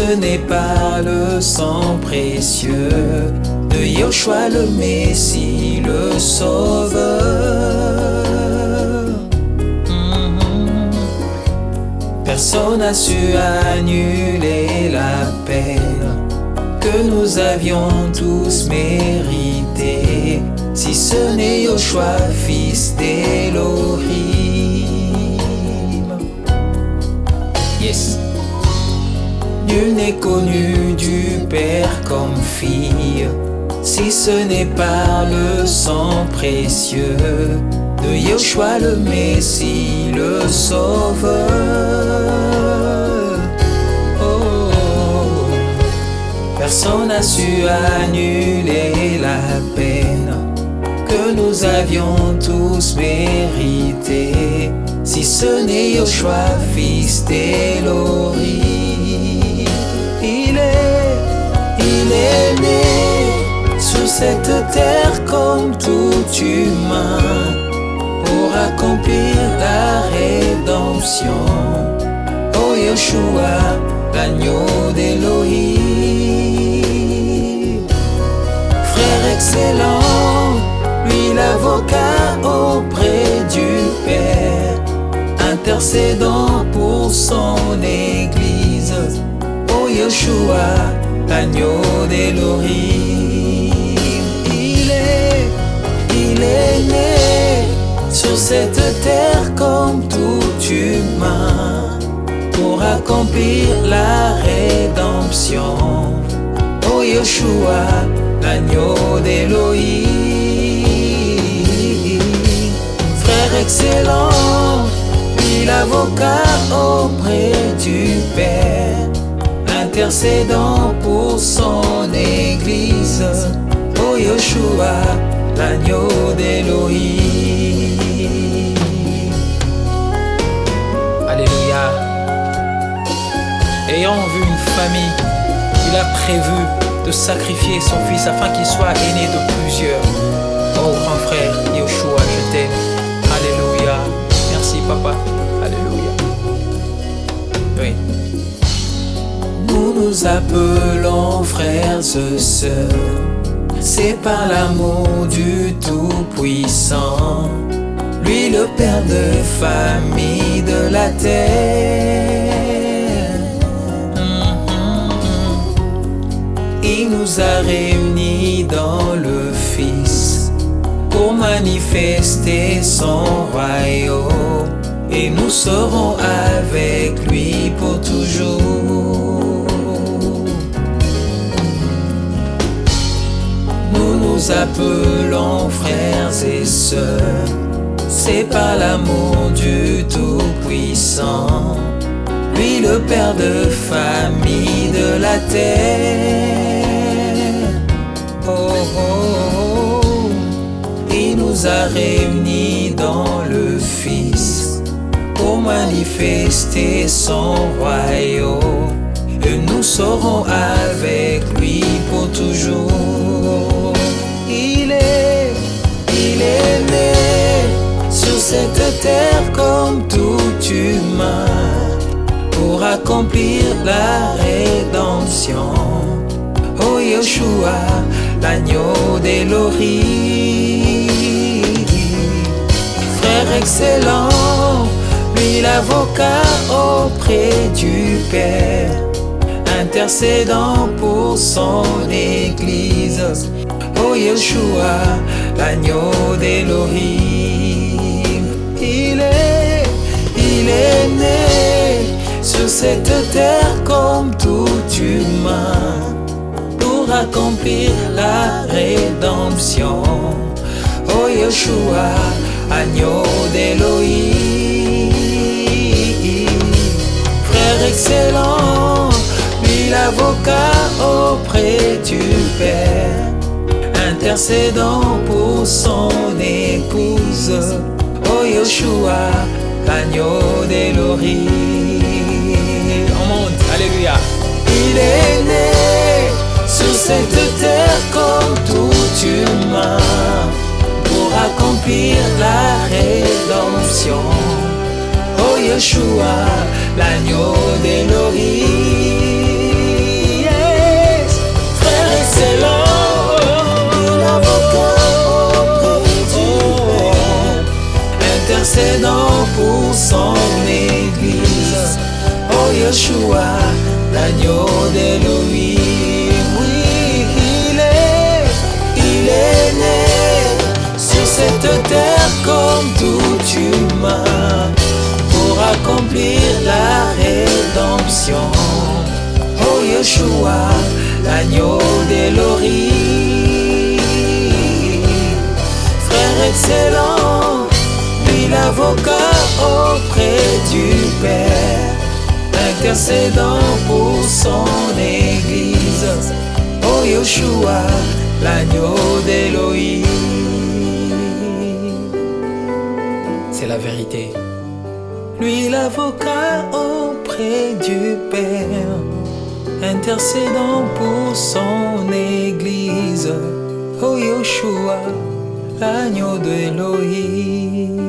ce n'est pas le sang précieux de Yoshua le Messie, le Sauveur. Mhm. Personne n'a su annuler la peine que nous avions tous mérité, si ce n'est Yoshua, fils d'Elohim. Nul n'est connu du Père comme fille, si ce n'est par le sang précieux de Yoshua le Messie, le Sauveur. Oh, personne n'a su annuler la peine que nous avions tous mérité, si ce n'est Yoshua, fils d'Elohim. Il est, il est né sur cette terre comme tout humain pour accomplir la rédemption. Oh Yoshua, l'agneau d'Elohim. Frère excellent, lui l'avocat auprès intercédant pour son Église. Oh Yoshua, l'agneau d'Elohim. Il est, il est né sur cette terre comme tout humain pour accomplir la rédemption. Oh Yoshua, l'agneau d'Elohim. Frère excellent, l'avocat auprès du Père, intercédant pour son Église. Oh Yoshua, l'agneau d'Elohim. Alléluia. Ayant vu une famille, il a prévu de sacrifier son fils afin qu'il soit aîné de plusieurs. Nous appelons frères et sœurs. C'est par l'amour du Tout-Puissant, lui le Père de famille de la terre. Il nous a réunis dans le Fils pour manifester son royaume et nous serons avec lui pour toujours. Nous appelons frères et sœurs, c'est par l'amour du Tout-Puissant, lui le Père de famille de la terre. Oh, oh, oh. il nous a réunis dans le Fils pour manifester son royaume la rédemption. Oh Yoshua, l'agneau d'Elohim, frère excellent, lui l'avocat auprès du Père, intercédant pour son Église. Oh Yeshua, l'agneau pour accomplir la rédemption. Oh Yeshua, agneau d'Elohim, frère excellent, lui l'avocat auprès du Père, intercédant pour son épouse. Oh Yeshua, l'agneau d'Elohim. Oh Yeshua, l'agneau d'Elohim. Yes. Frère excellent, l'avocat du intercédant pour son église. Oh Yeshua, l'agneau d'Elohim. Oui, il est, il est né sur cette terre comme tout humain pour accomplir la rédemption. Oh Yeshua, l'agneau d'Elohim. Frère excellent, lui l'avocat auprès du Père, intercédant pour son Église. Oh Yeshua, l'agneau d'Elohim. Vérité. Lui l'avocat auprès du Père, intercédant pour son Église. Oh Yeshua, l'agneau d'Elohim.